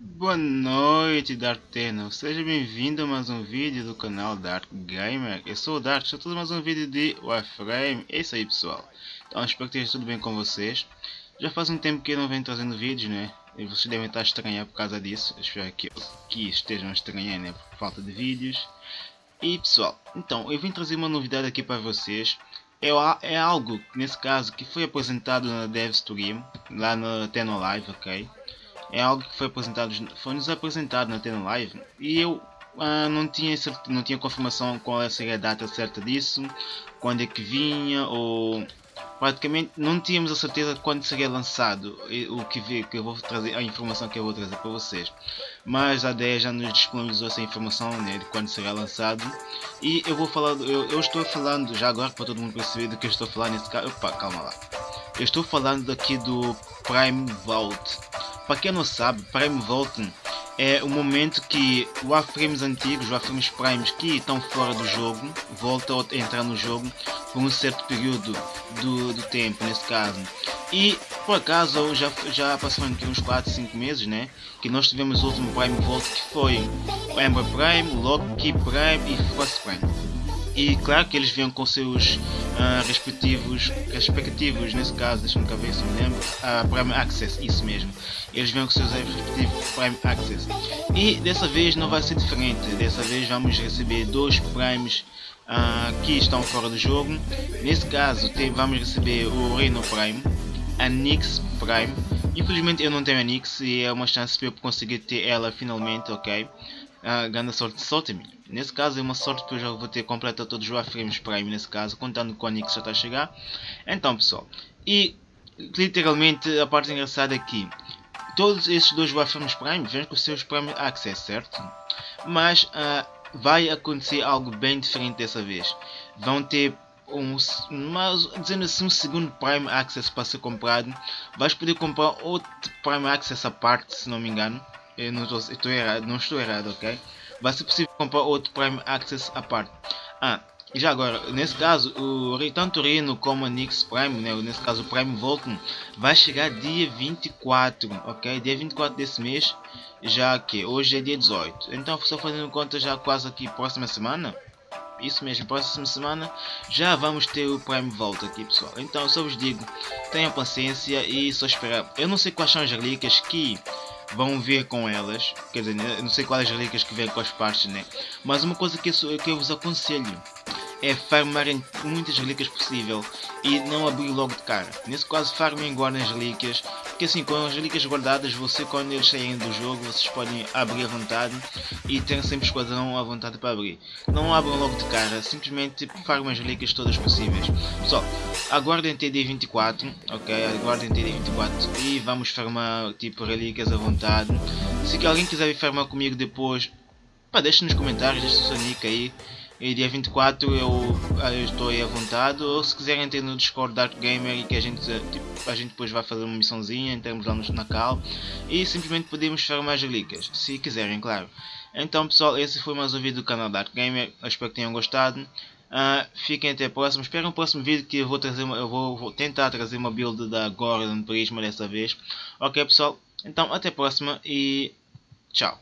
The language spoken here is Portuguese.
Boa noite Dark Tenor, seja bem-vindo a mais um vídeo do canal Dark Gamer. Eu sou o Dark, estou a mais um vídeo de Warframe, é isso aí pessoal. Então espero que esteja tudo bem com vocês. Já faz um tempo que eu não venho trazendo vídeos né? E vocês devem estar estranhando por causa disso. Espero que, que estejam estranhando né, por falta de vídeos. E pessoal, então eu vim trazer uma novidade aqui para vocês. É, é algo, nesse caso, que foi apresentado na DevStream, lá no Tenor Live, ok? É algo que foi apresentado, foi nos apresentado na Tena Live e eu uh, não tinha não tinha confirmação qual seria a data certa disso, quando é que vinha ou praticamente não tínhamos a certeza quando seria lançado o que, vi, que eu vou trazer a informação que eu vou trazer para vocês. Mas a DE já nos disponibilizou essa informação né, de quando será lançado. E eu vou falar eu, eu, estou falando já agora para todo mundo perceber do que eu estou falando nesse caso. Opa calma lá. Eu estou falando aqui do Prime Vault para quem não sabe, Prime Vault é o momento que o Warframes antigos, os Warframes Primes que estão fora do jogo, voltam a entrar no jogo por um certo período do, do tempo, nesse caso. E por acaso já, já passaram aqui uns 4, 5 meses, né? Que nós tivemos o último Prime Vault que foi o Ember Prime, o Loki Prime e Frost Prime e claro que eles vêm com seus uh, respectivos, respectivos, nesse caso, deixa-me cá ver se me lembro, uh, Prime Access, isso mesmo, eles vêm com seus respectivos Prime Access. E dessa vez não vai ser diferente, dessa vez vamos receber dois Primes uh, que estão fora do jogo, nesse caso tem, vamos receber o Reino Prime, a Nix Prime, infelizmente eu não tenho a Nix e é uma chance para eu conseguir ter ela finalmente, ok? A grande sorte, sorte-me. Nesse caso é uma sorte que eu já vou ter completa todos os Warframes Prime nesse caso, contando com a Nix já está a chegar. Então pessoal, e literalmente a parte engraçada aqui, é todos esses dois Warframes Prime vêm com os seus Prime Access, certo? Mas uh, vai acontecer algo bem diferente dessa vez. Vão ter um, mas, dizendo assim, um segundo Prime Access para ser comprado. Vais poder comprar outro Prime Access à parte, se não me engano eu não estou, errado, não estou errado, ok? Vai ser possível comprar outro Prime Access à parte. Ah, e já agora, nesse caso, o, tanto o Reno como a Nix Prime, né, nesse caso o Prime Vulcan, vai chegar dia 24, ok? Dia 24 desse mês, já que hoje é dia 18. Então, só fazendo conta já quase aqui próxima semana, isso mesmo, próxima semana já vamos ter o Prime Volta aqui pessoal. Então, só vos digo, tenham paciência e só esperar. Eu não sei quais são as relíquias que vão ver com elas, quer dizer, não sei quais relíquias que vêm com as partes, né? Mas uma coisa que eu, que eu vos aconselho é farmarem muitas relíquias possível e não abrir logo de cara. Nesse caso, farmem guardem as relíquias, porque assim, com as relíquias guardadas, você quando eles saírem do jogo, vocês podem abrir à vontade e ter sempre esquadrão à vontade para abrir. Não abram logo de cara, simplesmente farmem as relíquias todas possíveis. Pessoal, aguardem TD 24, ok? Aguardem TD 24 e vamos farmar tipo relíquias à vontade. Se alguém quiser farmar comigo depois, pá, deixe nos comentários, deixe seu nick aí. E dia 24 eu, eu estou aí à vontade. Ou se quiserem ter no Discord Dark Gamer e que a gente, tipo, a gente depois vai fazer uma missãozinha, entramos lá no, na cal. E simplesmente podemos fazer mais relíquias, se quiserem, claro. Então pessoal, esse foi mais um vídeo do canal Dark Gamer. Eu espero que tenham gostado. Uh, fiquem até a próxima. Espero no próximo vídeo que eu vou trazer uma, eu vou, vou, tentar trazer uma build da Gordon Prisma dessa vez. Ok pessoal, então até a próxima e tchau.